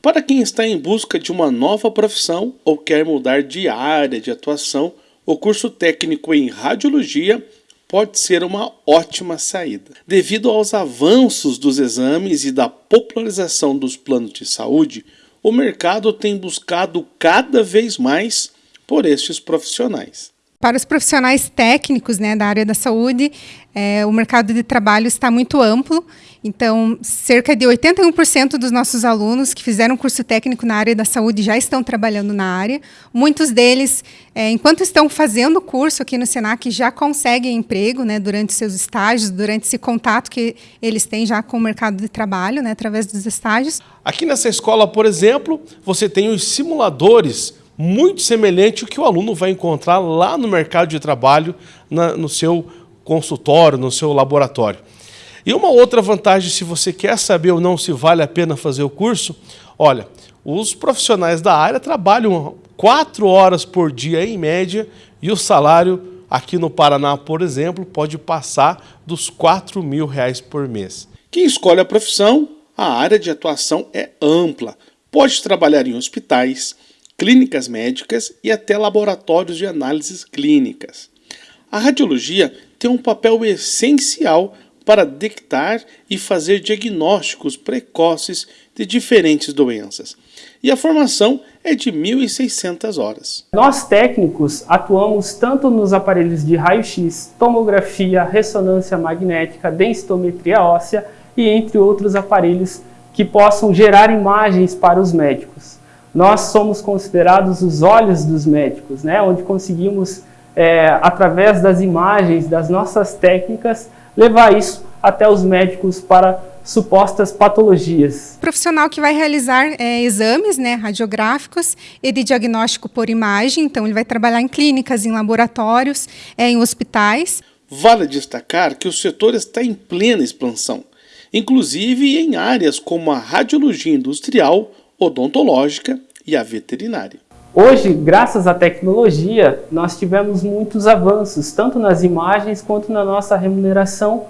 Para quem está em busca de uma nova profissão ou quer mudar de área de atuação, o curso técnico em radiologia pode ser uma ótima saída. Devido aos avanços dos exames e da popularização dos planos de saúde, o mercado tem buscado cada vez mais por estes profissionais. Para os profissionais técnicos né, da área da saúde, é, o mercado de trabalho está muito amplo. Então, cerca de 81% dos nossos alunos que fizeram curso técnico na área da saúde já estão trabalhando na área. Muitos deles, é, enquanto estão fazendo o curso aqui no SENAC, já conseguem emprego né, durante seus estágios, durante esse contato que eles têm já com o mercado de trabalho, né, através dos estágios. Aqui nessa escola, por exemplo, você tem os simuladores muito semelhante ao que o aluno vai encontrar lá no mercado de trabalho, na, no seu consultório, no seu laboratório. E uma outra vantagem, se você quer saber ou não se vale a pena fazer o curso, olha, os profissionais da área trabalham quatro horas por dia em média e o salário aqui no Paraná, por exemplo, pode passar dos 4 mil reais por mês. Quem escolhe a profissão, a área de atuação é ampla. Pode trabalhar em hospitais, clínicas médicas e até laboratórios de análises clínicas. A radiologia tem um papel essencial para detectar e fazer diagnósticos precoces de diferentes doenças. E a formação é de 1.600 horas. Nós técnicos atuamos tanto nos aparelhos de raio-x, tomografia, ressonância magnética, densitometria óssea e entre outros aparelhos que possam gerar imagens para os médicos nós somos considerados os olhos dos médicos, né? onde conseguimos, é, através das imagens, das nossas técnicas, levar isso até os médicos para supostas patologias. O profissional que vai realizar é, exames né, radiográficos e de diagnóstico por imagem, então ele vai trabalhar em clínicas, em laboratórios, é, em hospitais. Vale destacar que o setor está em plena expansão, inclusive em áreas como a radiologia industrial, odontológica e a veterinária. Hoje, graças à tecnologia, nós tivemos muitos avanços, tanto nas imagens quanto na nossa remuneração